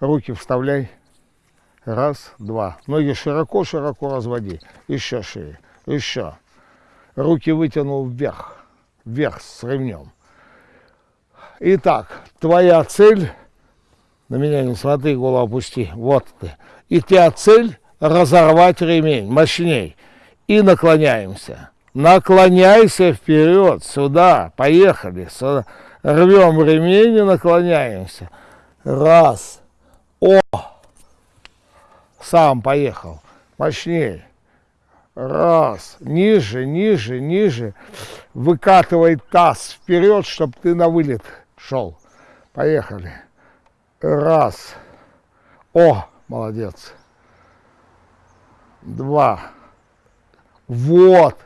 Руки вставляй. Раз, два. Ноги широко-широко разводи. Еще шире. Еще. Руки вытянул вверх. Вверх с ремнем. Итак, твоя цель, на меня не смотри, голову опусти, вот ты. И твоя цель разорвать ремень, мощней. И наклоняемся. Наклоняйся вперед, сюда, поехали. Сюда. Рвем ремень и наклоняемся. Раз. О! Сам поехал. Мощнее. Раз. Ниже, ниже, ниже. Выкатывай таз вперед, чтобы ты на вылет шел. Поехали. Раз. О, молодец. Два. Вот.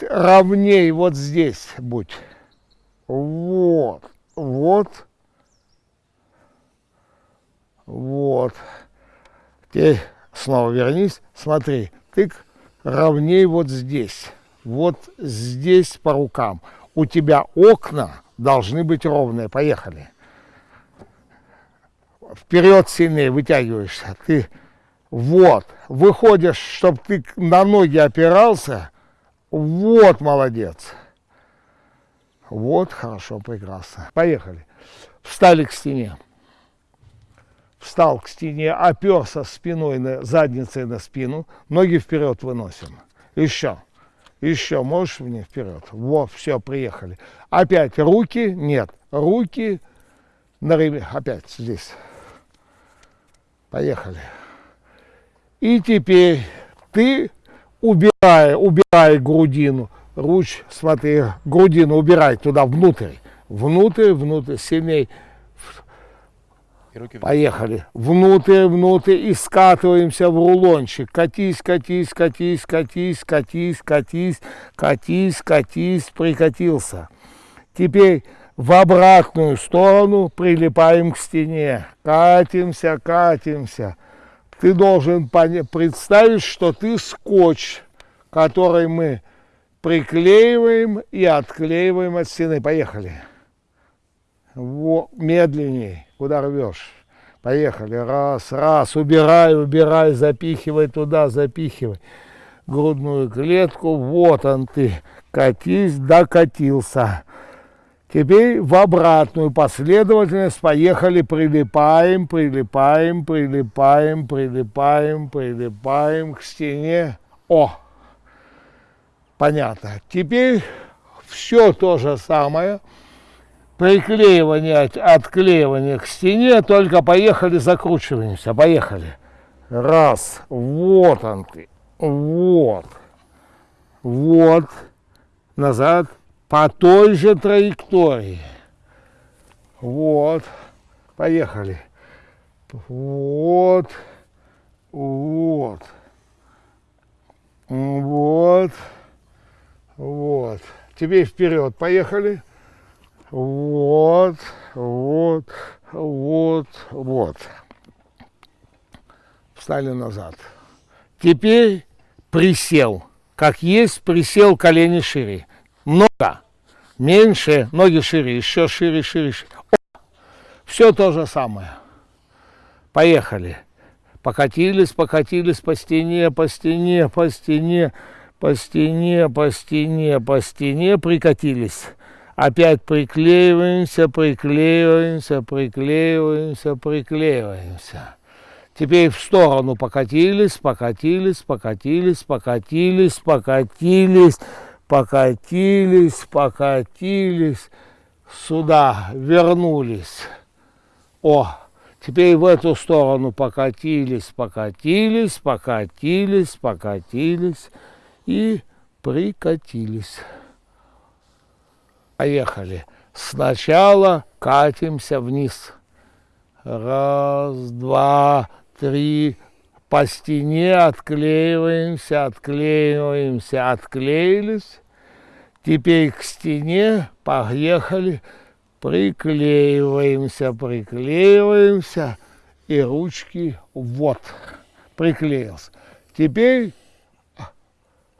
Ровней вот здесь будь. Вот. Вот. Вот. Теперь снова вернись. Смотри. Тык ровней вот здесь. Вот здесь по рукам. У тебя окна должны быть ровные. Поехали. Вперед сильнее вытягиваешься. Ты вот, выходишь, чтобы ты на ноги опирался. Вот, молодец. Вот, хорошо, прекрасно. Поехали. Встали к стене. Встал к стене, оперся спиной, на, задницей на спину. Ноги вперед выносим. Еще. Еще, можешь мне вперед? Вот, все, приехали. Опять руки, нет, руки на ремень. Опять здесь. Поехали. И теперь ты, убирай, убирай грудину, руч, смотри, грудину убирай туда внутрь, внутрь, внутрь, сильней. Поехали. Внутрь, внутрь и скатываемся в рулончик. Катись, катись, катись, катись, катись, катись, катись, катись, прикатился. Теперь в обратную сторону прилипаем к стене. Катимся, катимся. Ты должен представить, что ты скотч, который мы приклеиваем и отклеиваем от стены. Поехали. Во, медленней, куда рвешь. Поехали. Раз, раз. Убирай, убирай, запихивай туда, запихивай. Грудную клетку. Вот он ты. Катись, докатился. Теперь в обратную последовательность поехали, прилипаем, прилипаем, прилипаем, прилипаем, прилипаем к стене. О, понятно. Теперь все то же самое – приклеивание, отклеивание к стене, только поехали, закручиваемся, поехали. Раз, вот он ты, вот, вот, назад, по той же траектории. Вот, поехали. Вот, вот, вот, вот. Теперь вперед, поехали. Вот, вот, вот, вот. Встали назад. Теперь присел. Как есть, присел колени шире. Много. Меньше, ноги шире, еще шире, шире, шире. О! Все то же самое. Поехали. Покатились, покатились по стене, по стене, по стене, по стене, по стене, по стене, прикатились опять приклеиваемся, приклеиваемся, приклеиваемся, приклеиваемся. Теперь в сторону покатились, покатились, покатились, покатились, покатились, покатились, покатились, сюда вернулись. О, теперь в эту сторону покатились, покатились, покатились, покатились и прикатились. Поехали. Сначала катимся вниз. Раз, два, три. По стене отклеиваемся, отклеиваемся, отклеились. Теперь к стене поехали, приклеиваемся, приклеиваемся. И ручки вот, приклеился. Теперь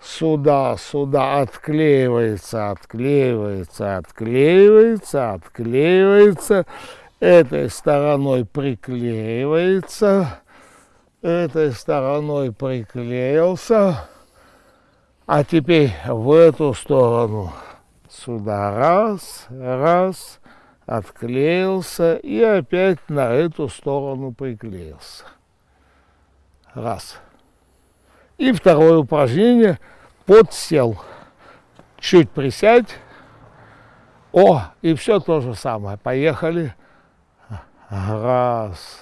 сюда, сюда отклеивается, отклеивается, отклеивается, отклеивается. этой стороной приклеивается, этой стороной приклеился, а теперь в эту сторону сюда раз, раз, отклеился и опять на эту сторону приклеился. Раз. И второе упражнение подсел. Чуть присядь. О, и все то же самое. Поехали. Раз,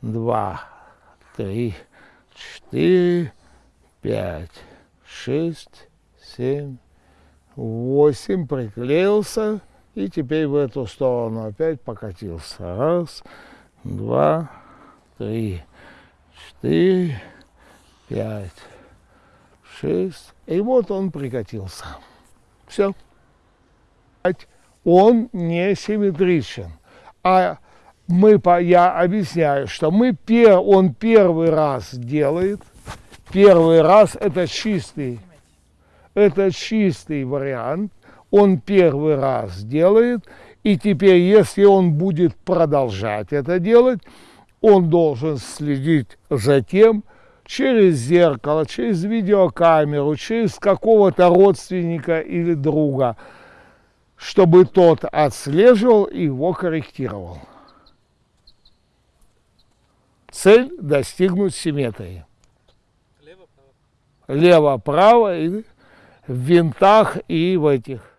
два, три, четыре, пять, шесть, семь, восемь. Приклеился. И теперь в эту сторону опять покатился. Раз, два, три, четыре, пять, шесть. И вот он прикатился. Все. Он не симметричен. А мы, я объясняю, что мы, пер, он первый раз делает, первый раз это чистый, это чистый вариант, он первый раз делает, и теперь, если он будет продолжать это делать, он должен следить за тем, через зеркало, через видеокамеру, через какого-то родственника или друга, чтобы тот отслеживал и его корректировал. Цель – достигнуть симметрии. Лево-право. Лево-право и в винтах и в этих.